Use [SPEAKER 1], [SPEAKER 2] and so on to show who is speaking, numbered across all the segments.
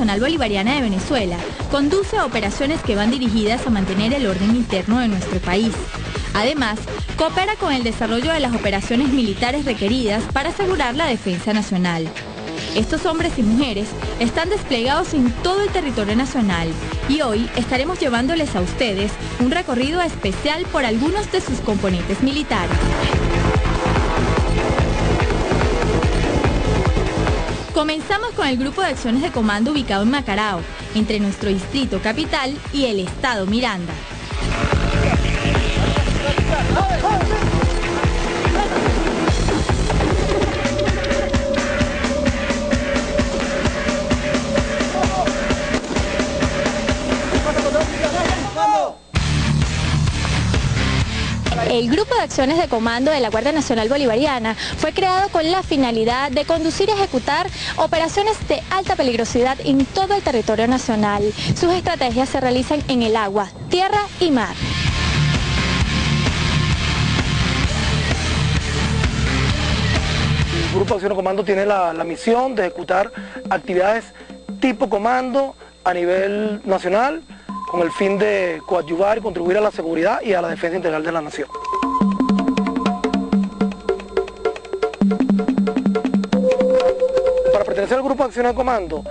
[SPEAKER 1] Bolivariana de Venezuela conduce operaciones que van dirigidas a mantener el orden interno de nuestro país. Además, coopera con el desarrollo de las operaciones militares requeridas para asegurar la defensa nacional. Estos hombres y mujeres están desplegados en todo el territorio nacional y hoy estaremos llevándoles a ustedes un recorrido especial por algunos de sus componentes militares. Comenzamos con el grupo de acciones de comando ubicado en Macarao, entre nuestro distrito capital y el estado Miranda. El Grupo de Acciones de Comando de la Guardia Nacional Bolivariana fue creado con la finalidad de conducir y ejecutar operaciones de alta peligrosidad en todo el territorio nacional. Sus estrategias se realizan en el agua, tierra y mar.
[SPEAKER 2] El Grupo de Acciones de Comando tiene la, la misión de ejecutar actividades tipo comando a nivel nacional, con el fin de coadyuvar y contribuir a la seguridad y a la defensa integral de la nación. Para pertenecer al grupo de acción de comando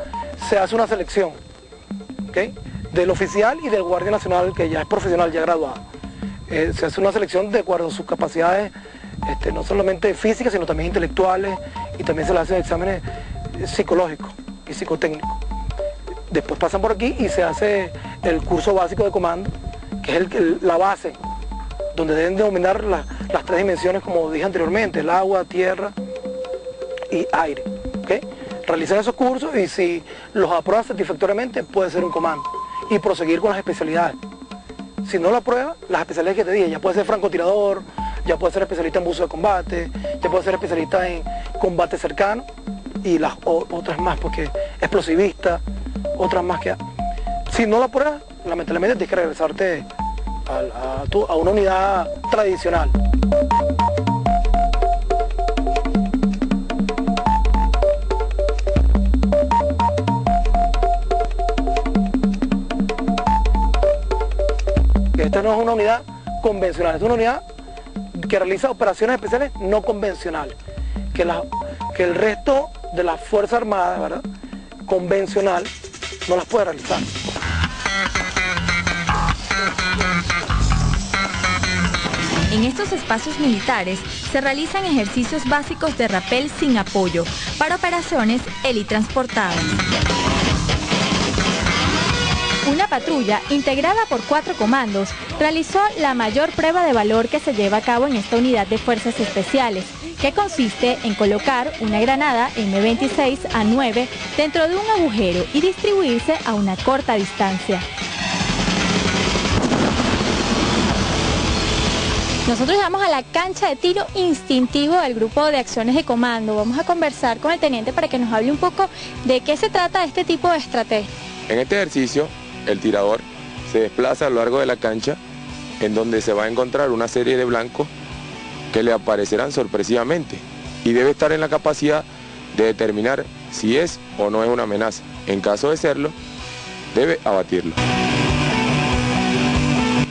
[SPEAKER 2] se hace una selección del oficial y del guardia nacional que ya es profesional, ya graduado. Eh, se hace una selección de acuerdo a sus capacidades, este, no solamente físicas, sino también intelectuales, y también se le hacen exámenes psicológicos y psicotécnicos. Después pasan por aquí y se hace el curso básico de comando, que es la base, donde deben dominar las tres dimensiones, como dije anteriormente, el agua, tierra y aire. Realizan esos cursos y si los aprueban satisfactoriamente, puede ser un comando y proseguir con las especialidades. Si no lo aprueba, las especialidades que te dije, ya puede ser francotirador, ya puede ser especialista en buzo de combate, ya puede ser especialista en combate cercano y las otras más, porque explosivista, otras más que... Si no la pruebas, lamentablemente tienes que regresarte a, una unidad tradicional. Esta no es una unidad convencional, es una unidad que realiza operaciones especiales no convencionales, que, que el resto de las Fuerzas Armadas, ¿verdad? convencional, no las puede realizar.
[SPEAKER 1] En estos espacios militares se realizan ejercicios básicos de rapel sin apoyo para operaciones helitransportadas. Una patrulla integrada por cuatro comandos realizó la mayor prueba de valor que se lleva a cabo en esta unidad de fuerzas especiales, que consiste en colocar una granada M26 a 9 dentro de un agujero y distribuirse a una corta distancia. Nosotros llegamos a la cancha de tiro instintivo del grupo de acciones de comando. Vamos a conversar con el teniente para que nos hable un poco de qué se trata este tipo de estrategia.
[SPEAKER 3] En este ejercicio, el tirador se desplaza a lo largo de la cancha en donde se va a encontrar una serie de blancos que le aparecerán sorpresivamente y debe estar en la capacidad de determinar si es o no es una amenaza. En caso de serlo, debe abatirlo.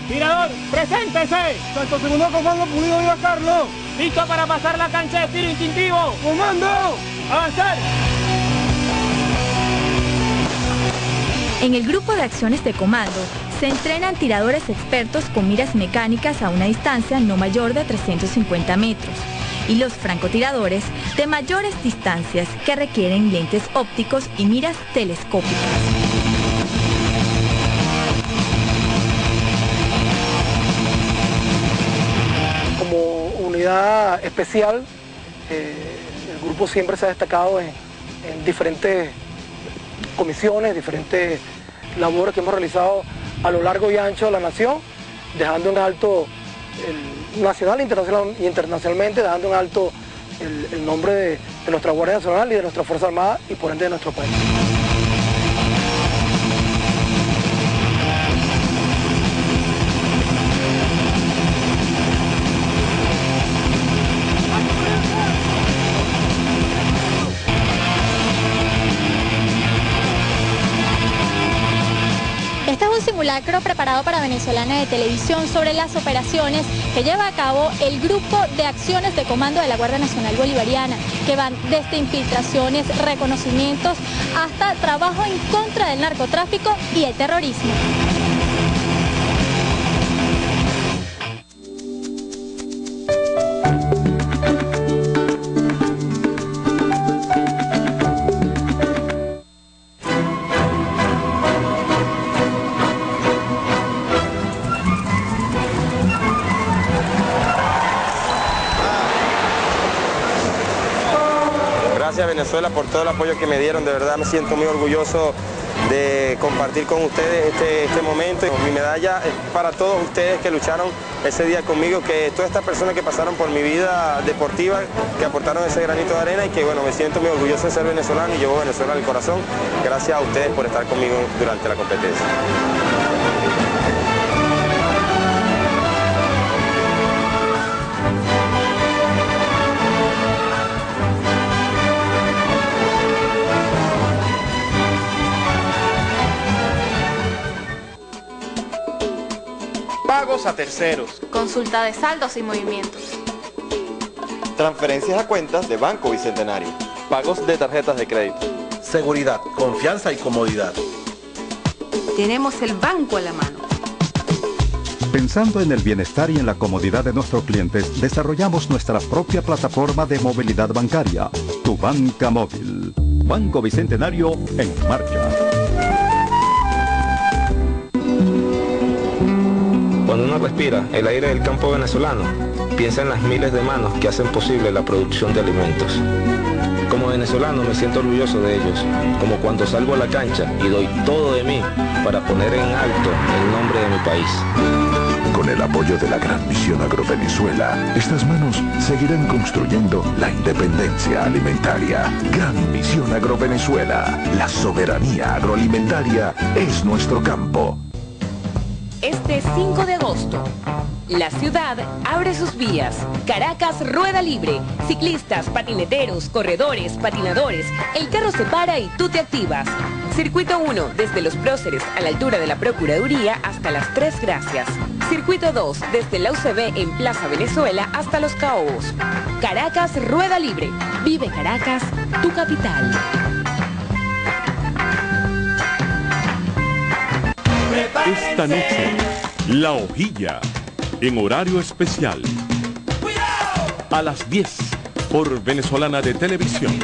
[SPEAKER 4] Tirador, preséntese.
[SPEAKER 5] Santo segundo comando Pulido Viva Carlos.
[SPEAKER 4] Listo para pasar la cancha de tiro instintivo.
[SPEAKER 5] Comando.
[SPEAKER 4] Avanzar.
[SPEAKER 1] En el grupo de acciones de comando se entrenan tiradores expertos con miras mecánicas a una distancia no mayor de 350 metros y los francotiradores de mayores distancias que requieren lentes ópticos y miras telescópicas.
[SPEAKER 2] Especial, eh, el grupo siempre se ha destacado en diferentes comisiones, diferentes labores que hemos realizado a lo largo y ancho de la nación, dejando en alto el nacional internacional, y internacionalmente, dejando en alto el, nombre de, de nuestra Guardia Nacional y de nuestra Fuerza Armada y por ende de nuestro país.
[SPEAKER 1] Simulacro preparado para Venezolana de Televisión sobre las operaciones que lleva a cabo el Grupo de Acciones de Comando de la Guardia Nacional Bolivariana, que van desde infiltraciones, reconocimientos, hasta trabajo en contra del narcotráfico y el terrorismo.
[SPEAKER 6] Venezuela por todo el apoyo que me dieron, de verdad me siento muy orgulloso de compartir con ustedes este, este momento. Mi medalla es para todos ustedes que lucharon ese día conmigo, que todas estas personas que pasaron por mi vida deportiva, que aportaron ese granito de arena y que bueno, me siento muy orgulloso de ser venezolano y llevo Venezuela al corazón. Gracias a ustedes por estar conmigo durante la competencia.
[SPEAKER 7] Pagos a terceros.
[SPEAKER 8] Consulta de saldos y movimientos.
[SPEAKER 9] Transferencias a cuentas de Banco Bicentenario.
[SPEAKER 10] Pagos de tarjetas de crédito.
[SPEAKER 11] Seguridad, confianza y comodidad.
[SPEAKER 12] Tenemos el banco a la mano.
[SPEAKER 13] Pensando en el bienestar y en la comodidad de nuestros clientes, desarrollamos nuestra propia plataforma de movilidad bancaria, Tu Banca Móvil. Banco Bicentenario en marcha.
[SPEAKER 14] El aire del campo venezolano, piensa en las miles de manos que hacen posible la producción de alimentos. Como venezolano me siento orgulloso de ellos, como cuando salgo a la cancha y doy todo de mí para poner en alto el nombre de mi país.
[SPEAKER 15] Con el apoyo de la Gran Misión Agrovenezuela, estas manos seguirán construyendo la independencia alimentaria. Gran Misión Agrovenezuela, la soberanía agroalimentaria es nuestro campo.
[SPEAKER 16] Este 5 de agosto, la ciudad abre sus vías. Caracas Rueda Libre. Ciclistas, patineteros, corredores, patinadores. El carro se para y tú te activas. Circuito 1, desde Los Próceres a la altura de la Procuraduría hasta las Tres Gracias. Circuito 2, desde la UCB en Plaza Venezuela hasta Los Caobos. Caracas Rueda Libre. Vive Caracas, tu capital.
[SPEAKER 17] Esta noche, La Hojilla, en horario especial. A las 10, por Venezolana de Televisión.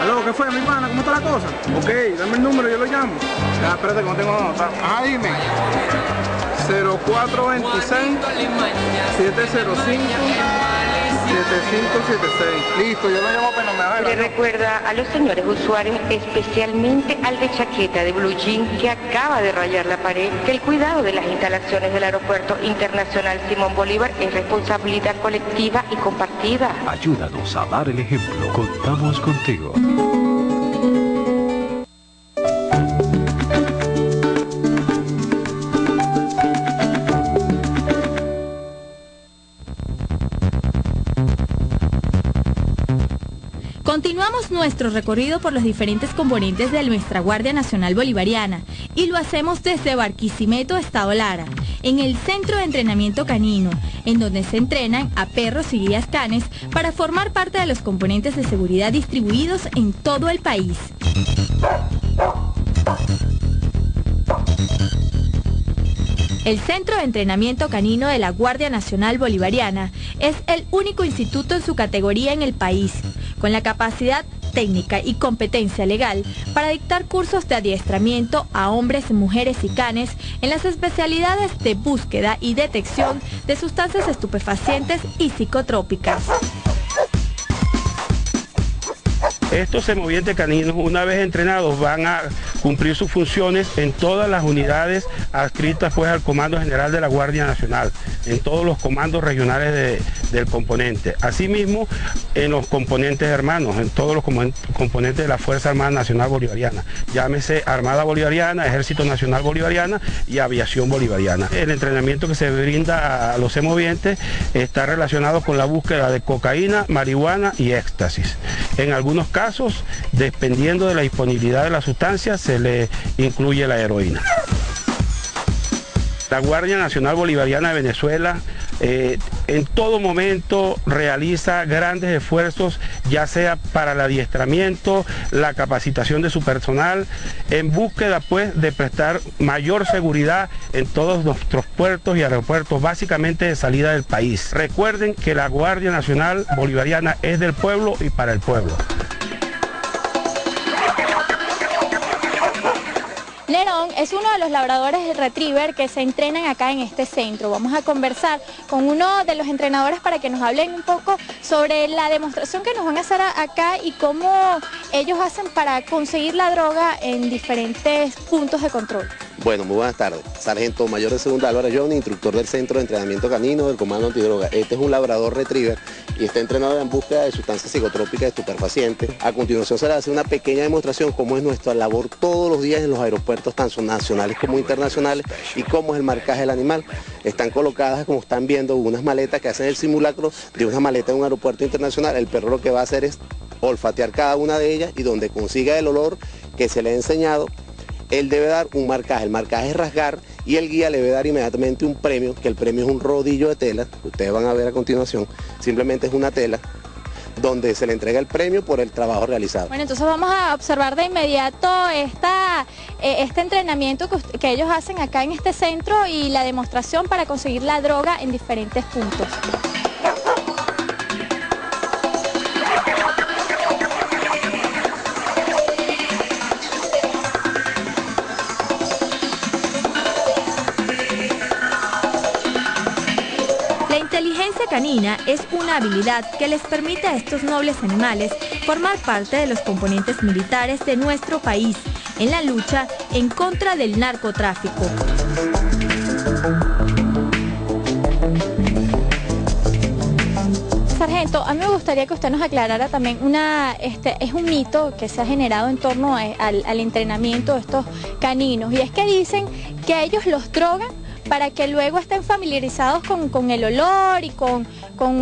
[SPEAKER 5] Aló, ¿qué fue, mi hermana? ¿Cómo está la cosa? Ok, dame el número, yo lo llamo. Ya, espérate que no tengo nota. Ah, dime. 0426 705 7576. Listo, yo lo llamo apenas me
[SPEAKER 18] Le recuerda a los señores usuarios, especialmente al de chaqueta de blue jean que acaba de rayar la pared, que el cuidado de las instalaciones del Aeropuerto Internacional Simón Bolívar es responsabilidad colectiva y compartida.
[SPEAKER 19] Ayúdanos a dar el ejemplo. Contamos contigo.
[SPEAKER 1] Continuamos nuestro recorrido por los diferentes componentes de nuestra Guardia Nacional Bolivariana y lo hacemos desde Barquisimeto, Estado Lara, en el Centro de Entrenamiento Canino, en donde se entrenan a perros y guías canes para formar parte de los componentes de seguridad distribuidos en todo el país. El Centro de Entrenamiento Canino de la Guardia Nacional Bolivariana es el único instituto en su categoría en el país con la capacidad técnica y competencia legal para dictar cursos de adiestramiento a hombres, mujeres y canes en las especialidades de búsqueda y detección de sustancias estupefacientes y psicotrópicas.
[SPEAKER 7] Estos semovientes caninos, una vez entrenados, van a cumplir sus funciones en todas las unidades adscritas pues al Comando General de la Guardia Nacional, en todos los comandos regionales del componente. Asimismo, en los componentes hermanos, en todos los componentes de la Fuerza Armada Nacional Bolivariana, llámese Armada Bolivariana, Ejército Nacional Bolivariana y Aviación Bolivariana. El entrenamiento que se brinda a los semovientes está relacionado con la búsqueda de cocaína, marihuana y éxtasis. En algunos dependiendo de la disponibilidad de la sustancia, se le incluye la heroína. La Guardia Nacional Bolivariana de Venezuela eh, en todo momento realiza grandes esfuerzos, ya sea para el adiestramiento, la capacitación de su personal, en búsqueda pues de prestar mayor seguridad en todos nuestros puertos y aeropuertos, básicamente de salida del país. Recuerden que la Guardia Nacional Bolivariana es del pueblo y para el pueblo.
[SPEAKER 8] Nerón es uno de los labradores de retriever que se entrenan acá en este centro. Vamos a conversar con uno de los entrenadores para que nos hablen un poco sobre la demostración que nos van a hacer acá y cómo ellos hacen para conseguir la droga en diferentes puntos de control.
[SPEAKER 20] Bueno, muy buenas tardes. Sargento Mayor de Segunda Álvaro John, instructor del Centro de Entrenamiento Canino del Comando Antidroga. Este es un labrador retriever y está entrenado en búsqueda de sustancias psicotrópicas estupefacientes. A continuación se le hace una pequeña demostración cómo es nuestra labor todos los días en los aeropuertos tanto nacionales como internacionales y cómo es el marcaje del animal. Están colocadas, como están viendo, unas maletas que hacen el simulacro de una maleta en un aeropuerto internacional. El perro lo que va a hacer es olfatear cada una de ellas y donde consiga el olor que se le ha enseñado, él debe dar un marcaje. El marcaje es rasgar y el guía le debe dar inmediatamente un premio, que el premio es un rodillo de tela, que ustedes van a ver a continuación. Simplemente es una tela donde se le entrega el premio por el trabajo realizado.
[SPEAKER 8] Bueno, entonces vamos a observar de inmediato esta, eh, este entrenamiento que, que ellos hacen acá en este centro y la demostración para conseguir la droga en diferentes puntos. Canina es una habilidad que les permite a estos nobles animales formar parte de los componentes militares de nuestro país en la lucha en contra del narcotráfico. Sargento, a mí me gustaría que usted nos aclarara también una, este, es un mito que se ha generado en torno al, al entrenamiento de estos caninos y es que dicen que ellos los drogan para que luego estén familiarizados con, el olor y con,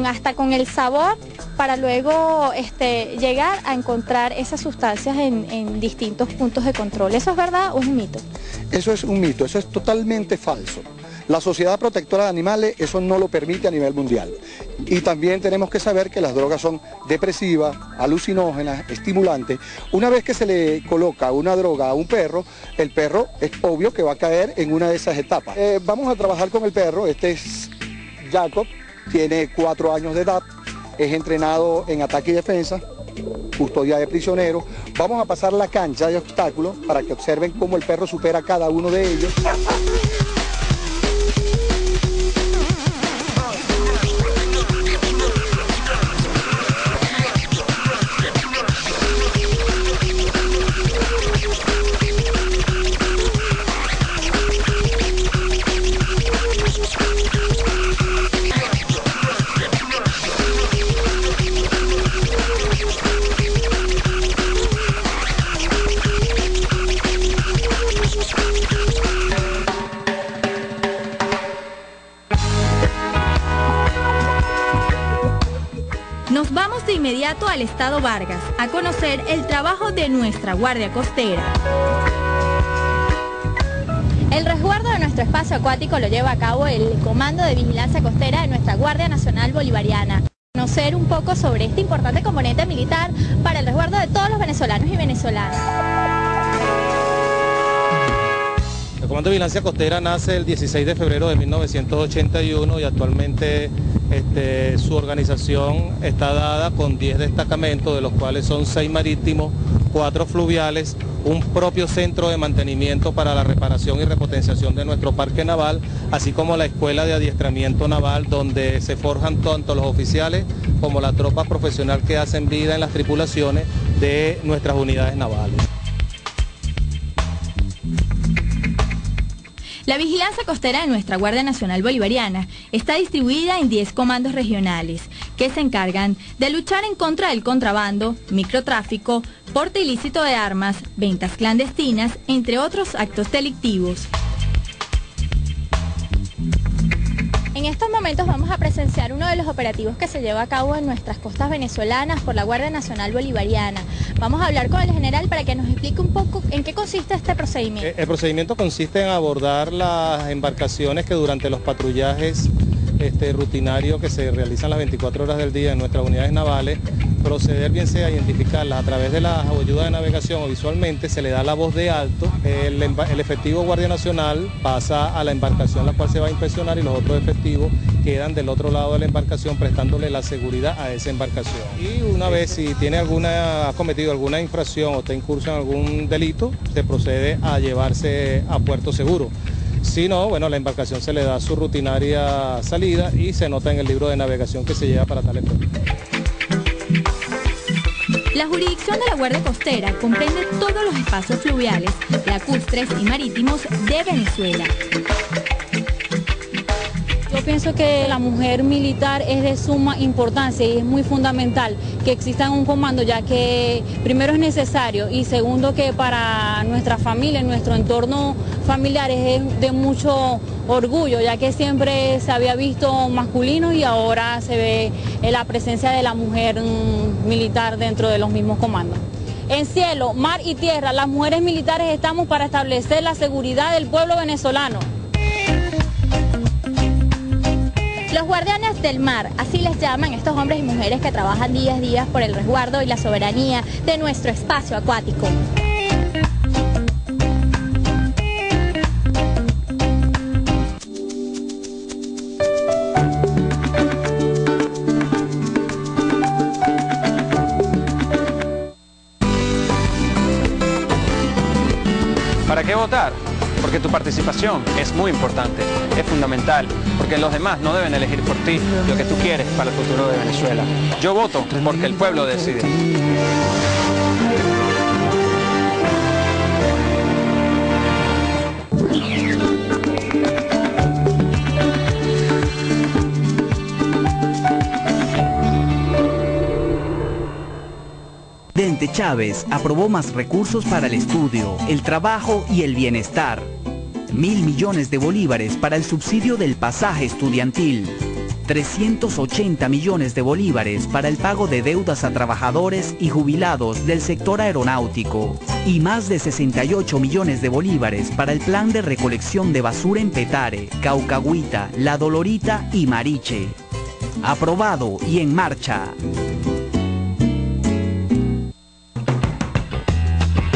[SPEAKER 8] hasta con el sabor para luego este, llegar a encontrar esas sustancias en, en distintos puntos de control. ¿Eso es verdad o es un mito?
[SPEAKER 21] Eso es un mito, eso es totalmente falso. La Sociedad Protectora de Animales eso no lo permite a nivel mundial. Y también tenemos que saber que las drogas son depresivas, alucinógenas, estimulantes. Una vez que se le coloca una droga a un perro, el perro es obvio que va a caer en una de esas etapas. Eh, vamos a trabajar con el perro, este es Jacob, tiene cuatro años de edad, es entrenado en ataque y defensa, custodia de prisioneros. Vamos a pasar la cancha de obstáculos para que observen cómo el perro supera cada uno de ellos.
[SPEAKER 8] Inmediato al Estado Vargas a conocer el trabajo de nuestra Guardia Costera. El resguardo de nuestro espacio acuático lo lleva a cabo el Comando de Vigilancia Costera de nuestra Guardia Nacional Bolivariana. Conocer un poco sobre este importante componente militar para el resguardo de todos los venezolanos y venezolanas.
[SPEAKER 22] El Comando de Vigilancia Costera nace el 16 de febrero de 1981 y actualmente este, su organización está dada con 10 destacamentos, de los cuales son 6 marítimos, 4 fluviales, un propio centro de mantenimiento para la reparación y repotenciación de nuestro parque naval, así como la escuela de adiestramiento naval donde se forjan tanto los oficiales como la tropa profesional que hacen vida en las tripulaciones de nuestras unidades navales.
[SPEAKER 1] La vigilancia costera de nuestra Guardia Nacional Bolivariana está distribuida en 10 comandos regionales que se encargan de luchar en contra del contrabando, microtráfico, porte ilícito de armas, ventas clandestinas, entre otros actos delictivos.
[SPEAKER 8] En estos momentos vamos a presenciar uno de los operativos que se lleva a cabo en nuestras costas venezolanas por la Guardia Nacional Bolivariana. Vamos a hablar con el general para que nos explique un poco en qué consiste este procedimiento.
[SPEAKER 22] Eh, el procedimiento consiste en abordar las embarcaciones que durante los patrullajes este, rutinarios que se realizan las 24 horas del día en nuestras unidades navales proceder bien sea identificarlas a través de la ayuda de navegación o visualmente, se le da la voz de alto, el, efectivo Guardia Nacional pasa a la embarcación la cual se va a inspeccionar y los otros efectivos quedan del otro lado de la embarcación prestándole la seguridad a esa embarcación. Y una vez si tiene alguna, ha cometido alguna infracción o está incurso en algún delito, se procede a llevarse a puerto seguro. Si no, bueno, la embarcación se le da su rutinaria salida y se nota en el libro de navegación que se lleva para tal efecto.
[SPEAKER 1] La jurisdicción de la Guardia Costera comprende todos los espacios fluviales, lacustres y marítimos de Venezuela.
[SPEAKER 23] Pienso que la mujer militar es de suma importancia y es muy fundamental que exista un comando, ya que primero es necesario y segundo que para nuestra familia, nuestro entorno familiar es de mucho orgullo, ya que siempre se había visto masculino y ahora se ve la presencia de la mujer militar dentro de los mismos comandos. En cielo, mar y tierra, las mujeres militares estamos para establecer la seguridad del pueblo venezolano.
[SPEAKER 8] Los guardianes del mar, así les llaman estos hombres y mujeres que trabajan día a día por el resguardo y la soberanía de nuestro espacio acuático.
[SPEAKER 24] ¿Para qué votar? Porque tu participación es muy importante, es fundamental, porque los demás no deben elegir por ti lo que tú quieres para el futuro de Venezuela. Yo voto porque el pueblo decide.
[SPEAKER 21] Presidente Chávez aprobó más recursos para el estudio, el trabajo y el bienestar. Mil millones de bolívares para el subsidio del pasaje estudiantil. 380 millones de bolívares para el pago de deudas a trabajadores y jubilados del sector aeronáutico y más de 68 millones de bolívares para el plan de recolección de basura en Petare, Caucahuita, La Dolorita y Mariche. Aprobado y en marcha.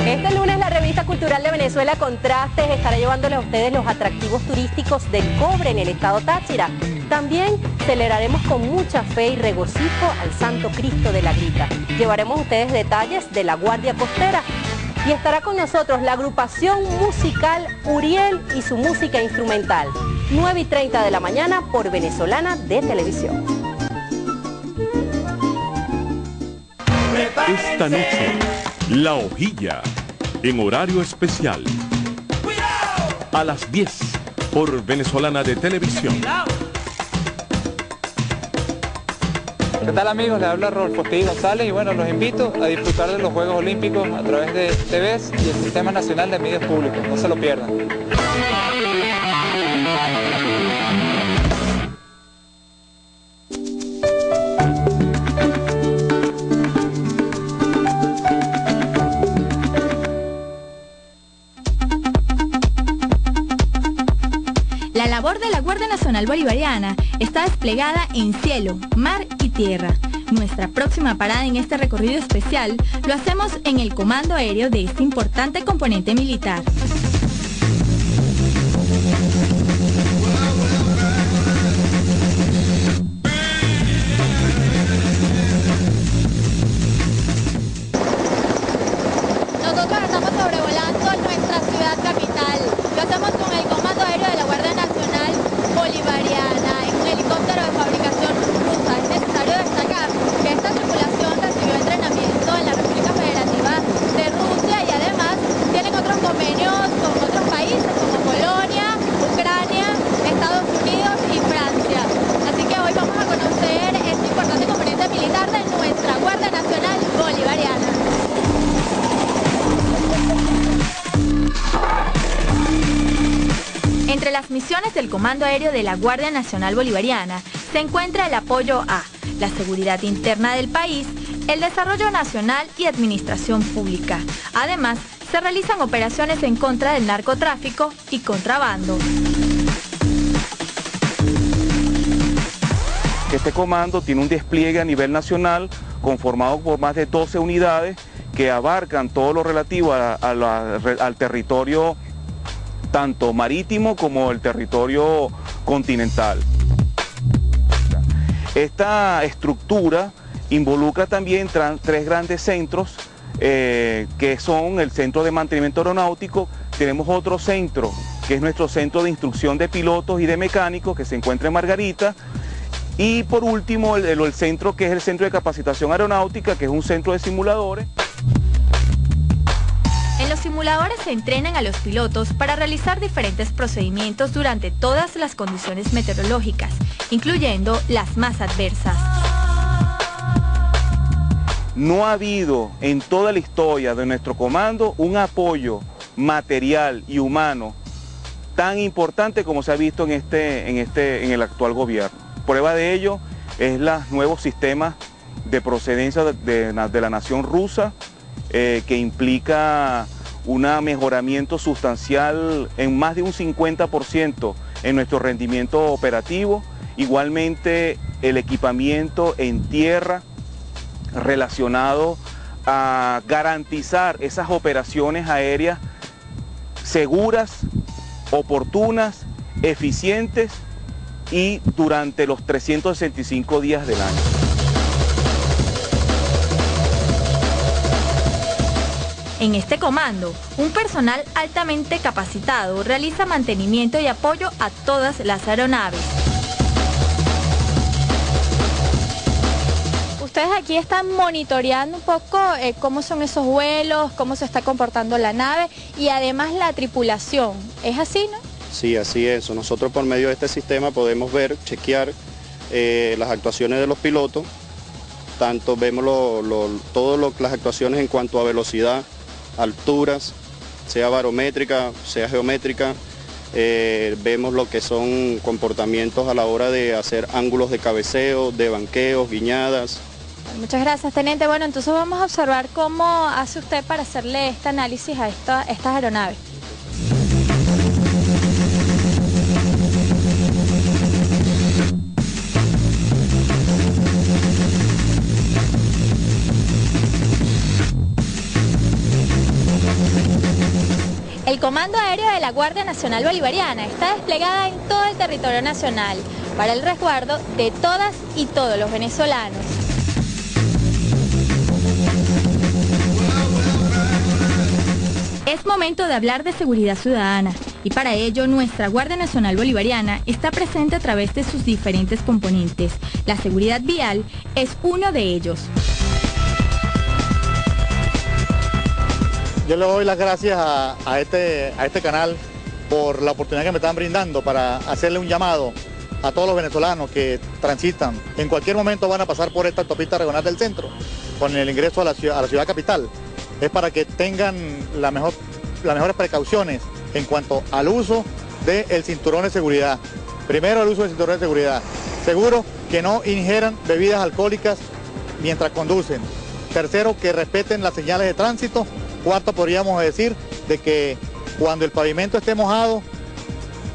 [SPEAKER 25] Este lunes la revista cultural de Venezuela Contrastes estará llevándole a ustedes los atractivos turísticos del cobre en el estado Táchira. También celebraremos con mucha fe y regocijo al Santo Cristo de la Grita. Llevaremos a ustedes detalles de la Guardia Costera y estará con nosotros la agrupación musical Uriel y su música instrumental. 9 y 30 de la mañana por Venezolana de Televisión.
[SPEAKER 3] Esta noche, La Hojilla, en horario especial. A las 10, por Venezolana de Televisión.
[SPEAKER 22] ¿Qué tal amigos? Les habla Rodolfo González y bueno, los invito a disfrutar de los Juegos Olímpicos a través de TVs y el Sistema Nacional de Medios Públicos. No se lo pierdan.
[SPEAKER 1] Bolivariana está desplegada en cielo, mar y tierra. Nuestra próxima parada en este recorrido especial lo hacemos en el comando aéreo de este importante componente militar. Misiones del Comando Aéreo de la Guardia Nacional Bolivariana se encuentra el apoyo a la seguridad interna del país, el desarrollo nacional y administración pública. Además, se realizan operaciones en contra del narcotráfico y contrabando.
[SPEAKER 26] Este comando tiene un despliegue a nivel nacional conformado por más de 12 unidades que abarcan todo lo relativo al territorio tanto marítimo como el territorio continental. Esta estructura involucra también tres grandes centros eh, que son el Centro de Mantenimiento Aeronáutico, tenemos otro centro que es nuestro Centro de Instrucción de Pilotos y de Mecánicos que se encuentra en Margarita y por último el, el centro que es el Centro de Capacitación Aeronáutica que es un centro de simuladores.
[SPEAKER 1] Simuladores se entrenan a los pilotos para realizar diferentes procedimientos durante todas las condiciones meteorológicas, incluyendo las más adversas.
[SPEAKER 26] No ha habido en toda la historia de nuestro comando un apoyo material y humano tan importante como se ha visto en, este, en, este, en el actual gobierno. Prueba de ello es los nuevos sistemas de procedencia de, la nación rusa eh, que implica un mejoramiento sustancial en más de un 50% en nuestro rendimiento operativo. Igualmente el equipamiento en tierra relacionado a garantizar esas operaciones aéreas seguras, oportunas, eficientes y durante los 365 días del año.
[SPEAKER 1] En este comando, un personal altamente capacitado realiza mantenimiento y apoyo a todas las aeronaves.
[SPEAKER 8] Ustedes aquí están monitoreando un poco eh, cómo son esos vuelos, cómo se está comportando la nave y además la tripulación. ¿Es así, no?
[SPEAKER 27] Sí, así es. Nosotros por medio de este sistema podemos ver, chequear eh, las actuaciones de los pilotos, tanto vemos todas las actuaciones en cuanto a velocidad, alturas, sea barométrica, sea geométrica, eh, vemos lo que son comportamientos a la hora de hacer ángulos de cabeceo, de banqueos, guiñadas.
[SPEAKER 8] Muchas gracias, teniente. Bueno, entonces vamos a observar cómo hace usted para hacerle este análisis a estas aeronaves. El Comando Aéreo de la Guardia Nacional Bolivariana está desplegada en todo el territorio nacional para el resguardo de todas y todos los venezolanos.
[SPEAKER 1] Es momento de hablar de seguridad ciudadana y para ello nuestra Guardia Nacional Bolivariana está presente a través de sus diferentes componentes. La seguridad vial es uno de ellos.
[SPEAKER 28] Yo le doy las gracias a, este, a este canal por la oportunidad que me están brindando para hacerle un llamado a todos los venezolanos que transitan. En cualquier momento van a pasar por esta autopista regional del centro con el ingreso a la ciudad, capital. Es para que tengan la mejor, las mejores precauciones en cuanto al uso del cinturón de seguridad. Primero el uso del cinturón de seguridad. Seguro que no ingieran bebidas alcohólicas mientras conducen. Tercero, que respeten las señales de tránsito Cuarto, podríamos decir de que cuando el pavimento esté mojado,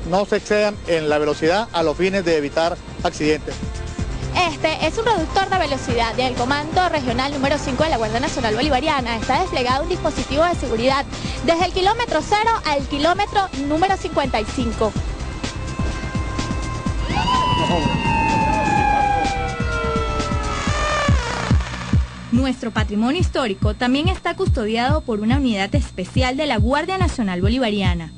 [SPEAKER 28] no se excedan en la velocidad a los fines de evitar accidentes.
[SPEAKER 8] Este es un reductor de velocidad del Comando Regional número 5 de la Guardia Nacional Bolivariana. Está desplegado un dispositivo de seguridad desde el kilómetro 0 al kilómetro número 55.
[SPEAKER 1] Nuestro patrimonio histórico también está custodiado por una unidad especial de la Guardia Nacional Bolivariana.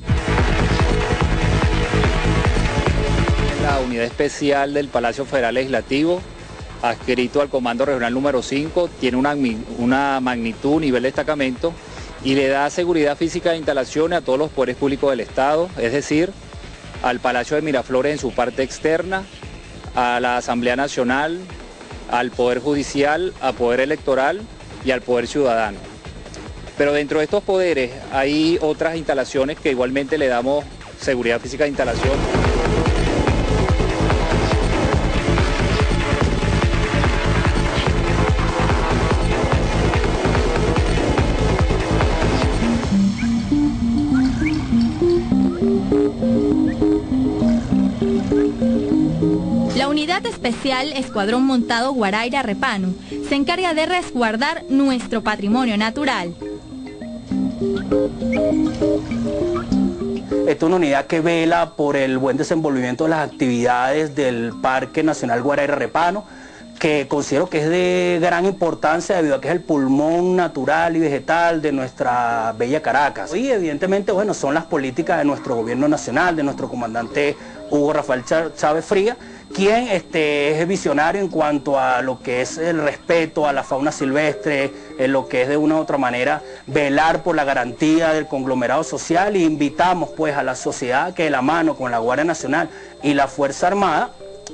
[SPEAKER 29] La unidad especial del Palacio Federal Legislativo, adscrito al Comando Regional número 5, tiene una, una magnitud, nivel de destacamento y le da seguridad física de instalaciones a todos los poderes públicos del Estado, es decir, al Palacio de Miraflores en su parte externa, a la Asamblea Nacional, al Poder Judicial, al Poder Electoral y al Poder Ciudadano. Pero dentro de estos poderes hay otras instalaciones que igualmente le damos seguridad física de instalación.
[SPEAKER 1] Especial Escuadrón Montado Guaraira Repano se encarga de resguardar nuestro patrimonio natural.
[SPEAKER 30] Esta es una unidad que vela por el buen desenvolvimiento de las actividades del Parque Nacional Guaraira Repano, que considero que es de gran importancia debido a que es el pulmón natural y vegetal de nuestra bella Caracas. Y evidentemente, bueno, son las políticas de nuestro gobierno nacional, de nuestro comandante Hugo Rafael Chávez Fría, quien este, es visionario en cuanto a lo que es el respeto a la fauna silvestre, en lo que es de una u otra manera velar por la garantía del conglomerado social e invitamos pues a la sociedad que de la mano con la Guardia Nacional y la Fuerza Armada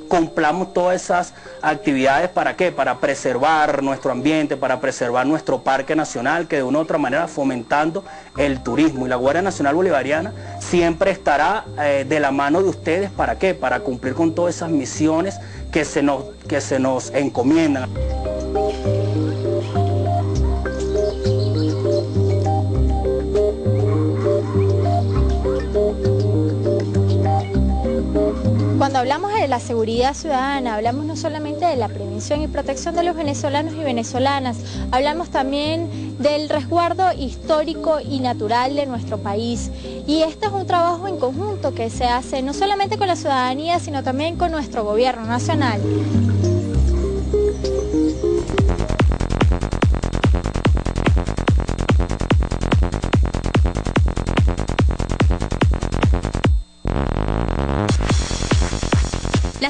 [SPEAKER 30] cumplamos todas esas actividades para qué? Para preservar nuestro ambiente, para preservar nuestro parque nacional, que de una u otra manera fomentando el turismo. Y la Guardia Nacional Bolivariana siempre estará eh, de la mano de ustedes, ¿para qué? Para cumplir con todas esas misiones que se nos, que se nos encomiendan.
[SPEAKER 8] Hablamos de la seguridad ciudadana, hablamos no solamente de la prevención y protección de los venezolanos y venezolanas, hablamos también del resguardo histórico y natural de nuestro país. Y este es un trabajo en conjunto que se hace no solamente con la ciudadanía, sino también con nuestro gobierno nacional.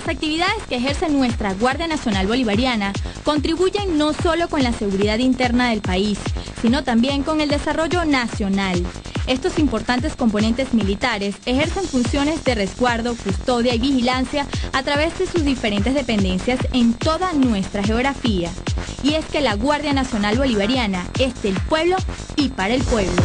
[SPEAKER 1] Actividades que ejerce nuestra Guardia Nacional Bolivariana contribuyen no solo con la seguridad interna del país, sino también con el desarrollo nacional. Estos importantes componentes militares ejercen funciones de resguardo, custodia y vigilancia a través de sus diferentes dependencias en toda nuestra geografía. Y es que la Guardia Nacional Bolivariana es del pueblo y para el pueblo.